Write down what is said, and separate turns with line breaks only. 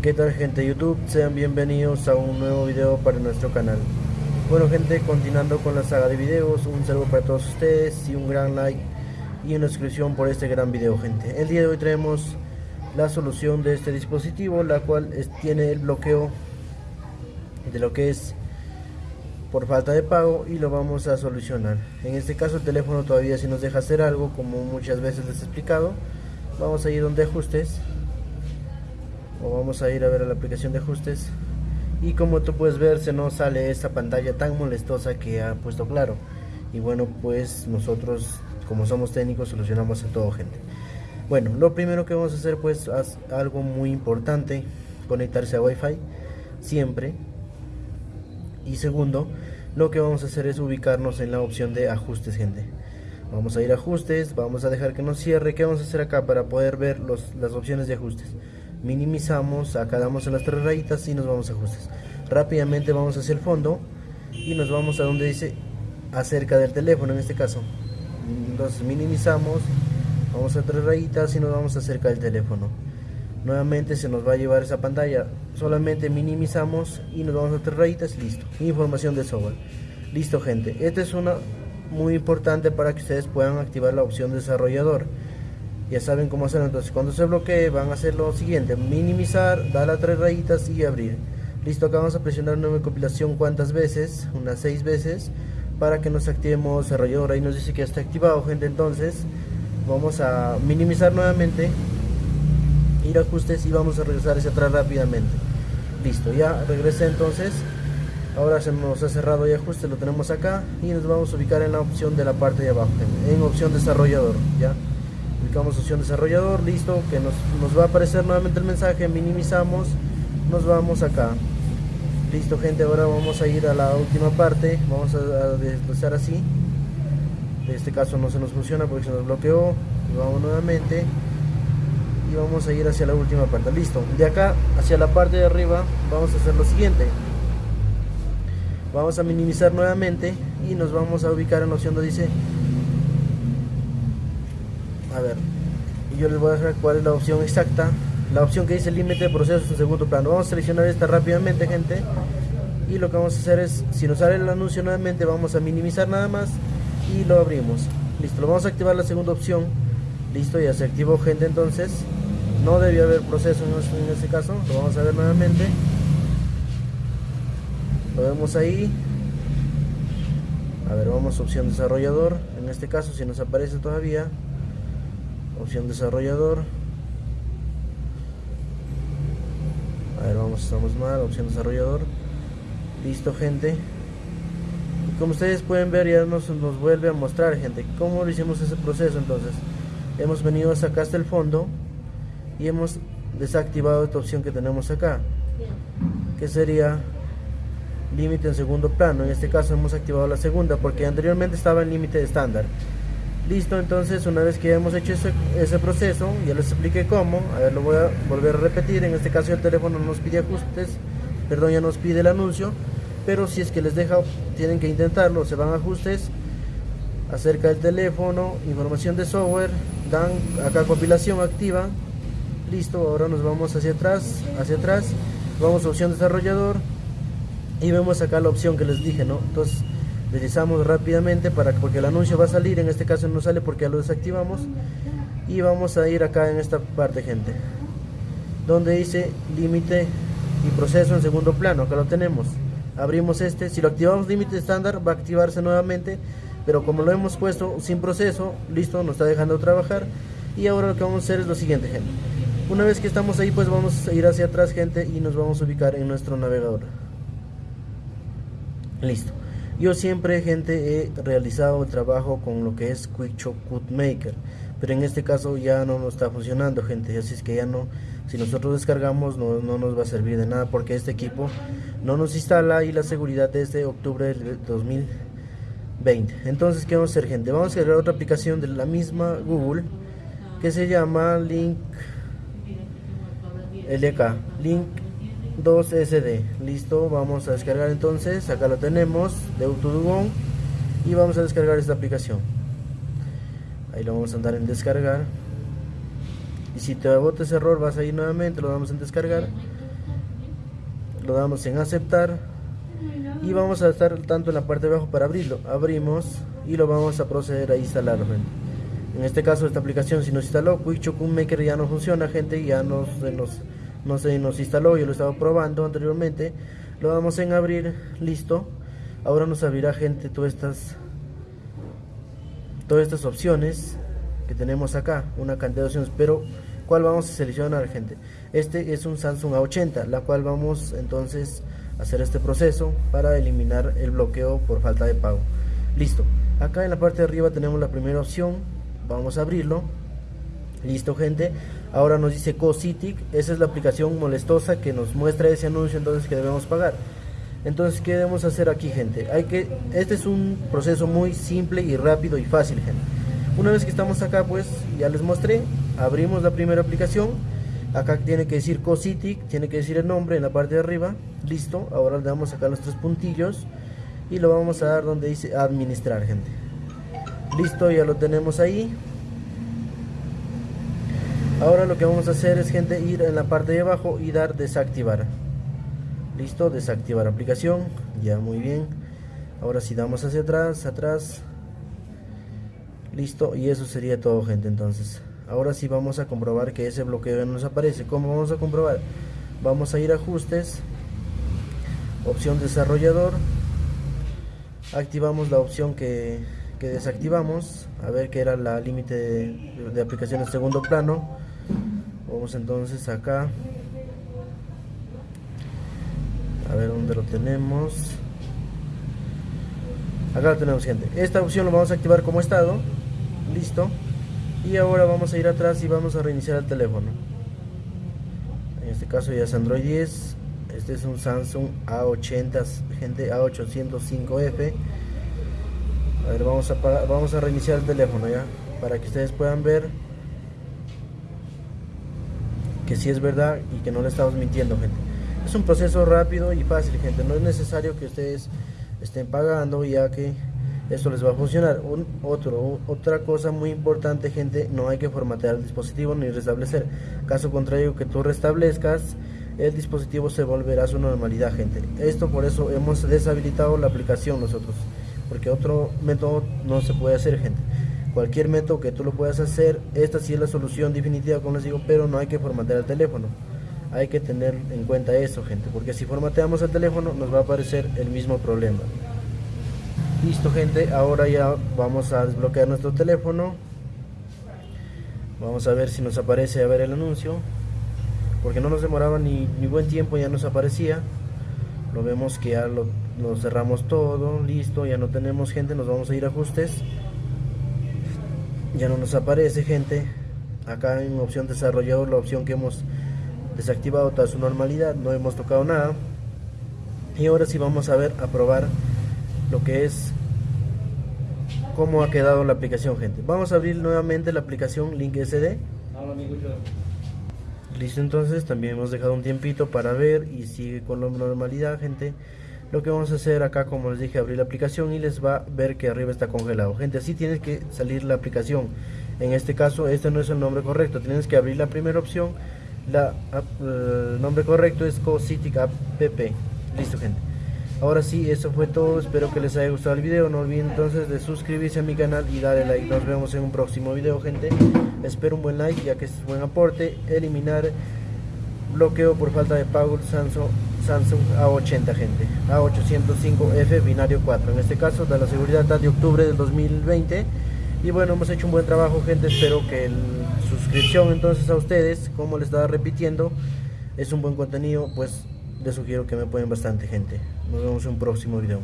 ¿Qué tal gente YouTube? Sean bienvenidos a un nuevo video para nuestro canal. Bueno gente, continuando con la saga de videos, un saludo para todos ustedes y un gran like y una suscripción por este gran video gente. El día de hoy traemos la solución de este dispositivo, la cual tiene el bloqueo de lo que es por falta de pago y lo vamos a solucionar. En este caso el teléfono todavía si nos deja hacer algo, como muchas veces les he explicado. Vamos a ir donde ajustes o vamos a ir a ver a la aplicación de ajustes y como tú puedes ver se nos sale esta pantalla tan molestosa que ha puesto claro y bueno pues nosotros como somos técnicos solucionamos a todo gente bueno lo primero que vamos a hacer pues es algo muy importante conectarse a wifi siempre y segundo lo que vamos a hacer es ubicarnos en la opción de ajustes gente vamos a ir a ajustes vamos a dejar que nos cierre ¿qué vamos a hacer acá para poder ver los, las opciones de ajustes minimizamos, acá damos en las tres rayitas y nos vamos a ajustes. Rápidamente vamos hacia el fondo y nos vamos a donde dice acerca del teléfono en este caso. Entonces minimizamos, vamos a tres rayitas y nos vamos acerca del teléfono. Nuevamente se nos va a llevar esa pantalla, solamente minimizamos y nos vamos a tres rayitas, listo. Información de software. Listo gente, esta es una muy importante para que ustedes puedan activar la opción desarrollador. Ya saben cómo hacerlo. Entonces cuando se bloquee van a hacer lo siguiente. Minimizar dar a tres rayitas y abrir. Listo acá vamos a presionar nueva compilación cuántas veces unas seis veces para que nos activemos desarrollador. Ahí nos dice que ya está activado gente. Entonces vamos a minimizar nuevamente ir a ajustes y vamos a regresar hacia atrás rápidamente listo ya regresé entonces ahora se nos ha cerrado y ajuste lo tenemos acá y nos vamos a ubicar en la opción de la parte de abajo en opción desarrollador ya Ubicamos opción desarrollador, listo, que nos, va a aparecer nuevamente el mensaje, minimizamos, nos vamos acá. Listo gente, ahora vamos a ir a la última parte, vamos a, desplazar así. En este caso no se nos funciona porque se nos bloqueó, vamos nuevamente y vamos a ir hacia la última parte, listo. De acá hacia la parte de arriba vamos a hacer lo siguiente. Vamos a minimizar nuevamente y nos vamos a ubicar en la opción donde dice a ver yo les voy a dejar cuál es la opción exacta. La opción que dice límite de procesos en segundo plano. Vamos a seleccionar esta rápidamente gente. Y lo que vamos a hacer es si nos sale el anuncio nuevamente vamos a minimizar nada más y lo abrimos. Listo lo vamos a activar la segunda opción listo ya se activó gente entonces. No debía haber proceso en este caso. Lo vamos a ver nuevamente. Lo vemos ahí. A ver vamos a opción desarrollador. En este caso si nos aparece todavía opción desarrollador. A ver vamos estamos mal opción desarrollador. Listo gente. Y como ustedes pueden ver ya nos, nos vuelve a mostrar gente cómo lo hicimos ese proceso entonces hemos venido hasta acá hasta el fondo y hemos desactivado esta opción que tenemos acá que sería límite en segundo plano. En este caso hemos activado la segunda porque anteriormente estaba en límite estándar. Listo, entonces una vez que hemos hecho ese, proceso, ya les expliqué cómo, a ver, lo voy a volver a repetir, en este caso el teléfono nos pide ajustes, perdón, ya nos pide el anuncio, pero si es que les deja, tienen que intentarlo, se van a ajustes, acerca del teléfono, información de software, dan acá compilación activa, listo, ahora nos vamos hacia atrás, hacia atrás, vamos a opción desarrollador, y vemos acá la opción que les dije, ¿no? Entonces, deslizamos rápidamente para porque el anuncio va a salir en este caso no sale porque ya lo desactivamos. Y vamos a ir acá en esta parte gente donde dice límite y proceso en segundo plano. Acá lo tenemos. Abrimos este. Si lo activamos límite estándar va a activarse nuevamente pero como lo hemos puesto sin proceso listo nos está dejando trabajar. Y ahora lo que vamos a hacer es lo siguiente gente. Una vez que estamos ahí pues vamos a ir hacia atrás gente y nos vamos a ubicar en nuestro navegador. Listo. Yo siempre, gente, he realizado el trabajo con lo que es QuickShop Code Maker, pero en este caso ya no nos está funcionando, gente, así es que ya no, si nosotros descargamos no, no nos va a servir de nada porque este equipo no nos instala y la seguridad desde octubre del 2020. Entonces, ¿qué vamos a hacer, gente? Vamos a crear otra aplicación de la misma Google que se llama Link LK, Link 2SD listo vamos a descargar entonces. Acá lo tenemos de Autodugon y vamos a descargar esta aplicación. Ahí lo vamos a andar en descargar. Y si te bota ese error vas a ir nuevamente lo damos en descargar. Lo damos en aceptar y vamos a estar tanto en la parte de abajo para abrirlo. Abrimos y lo vamos a proceder a instalar en este caso esta aplicación si nos instaló Quick Maker ya no funciona gente ya nos, no se nos instaló yo lo estaba probando anteriormente. Lo damos en abrir listo. Ahora nos abrirá gente todas estas todas estas opciones que tenemos acá una cantidad de opciones pero cuál vamos a seleccionar gente este es un Samsung A80 la cual vamos entonces hacer este proceso para eliminar el bloqueo por falta de pago. Listo. Acá en la parte de arriba tenemos la primera opción. Vamos a abrirlo. Listo gente. Ahora nos dice CoCitic esa es la aplicación molestosa que nos muestra ese anuncio entonces que debemos pagar. Entonces qué debemos hacer aquí gente hay que este es un proceso muy simple y rápido y fácil gente. Una vez que estamos acá pues ya les mostré abrimos la primera aplicación. Acá tiene que decir CoCitic tiene que decir el nombre en la parte de arriba listo ahora le damos acá los tres puntillos y lo vamos a dar donde dice administrar gente. Listo ya lo tenemos ahí. Ahora lo que vamos a hacer es gente ir en la parte de abajo y dar desactivar. Listo desactivar aplicación ya muy bien. Ahora si damos hacia atrás atrás. Listo y eso sería todo gente entonces. Ahora sí vamos a comprobar que ese bloqueo nos aparece. ¿cómo vamos a comprobar? vamos a ir a ajustes opción desarrollador. Activamos la opción que, desactivamos a ver que era la límite de, de aplicaciones segundo plano. Vamos entonces acá. A ver dónde lo tenemos. Acá lo tenemos gente. Esta opción lo vamos a activar como estado. Listo. Y ahora vamos a ir atrás y vamos a reiniciar el teléfono. En este caso ya es Android 10 este es un Samsung A80 gente A805F a ver vamos a vamos a reiniciar el teléfono ya para que ustedes puedan ver que si es verdad y que no le estamos mintiendo gente. Es un proceso rápido y fácil gente. No es necesario que ustedes estén pagando ya que esto les va a funcionar. Un, otro otra cosa muy importante gente no hay que formatear el dispositivo ni restablecer. Caso contrario que tú restablezcas el dispositivo se volverá a su normalidad gente. Esto por eso hemos deshabilitado la aplicación nosotros porque otro método no se puede hacer gente. Cualquier método que tú lo puedas hacer esta sí es la solución definitiva como les digo pero no hay que formatear el teléfono. Hay que tener en cuenta eso gente porque si formateamos el teléfono nos va a aparecer el mismo problema. Listo gente ahora ya vamos a desbloquear nuestro teléfono. Vamos a ver si nos aparece a ver el anuncio porque no nos demoraba ni, buen tiempo ya nos aparecía. Lo vemos que ya lo, cerramos todo listo ya no tenemos gente nos vamos a ir a ajustes. Ya no nos aparece gente. Acá en opción desarrollador la opción que hemos desactivado toda su normalidad no hemos tocado nada. Y ahora sí vamos a ver a probar lo que es cómo ha quedado la aplicación gente. Vamos a abrir nuevamente la aplicación link sd listo entonces también hemos dejado un tiempito para ver y sigue con la normalidad gente. Lo que vamos a hacer acá como les dije abrir la aplicación y les va a ver que arriba está congelado. Gente así tiene que salir la aplicación. En este caso este no es el nombre correcto. Tienes que abrir la primera opción. La, el nombre correcto es CoCitic App listo gente Ahora sí, eso fue todo, espero que les haya gustado el video, no olviden entonces de suscribirse a mi canal y darle like, nos vemos en un próximo video gente, espero un buen like ya que es buen aporte, eliminar bloqueo por falta de pago Samsung, Samsung A80 gente, A805F binario 4, en este caso de la seguridad de octubre del 2020 y bueno, hemos hecho un buen trabajo gente, espero que el suscripción entonces a ustedes, como les estaba repitiendo, es un buen contenido, pues les sugiero que me apoyen bastante gente. Nos vemos en un próximo video.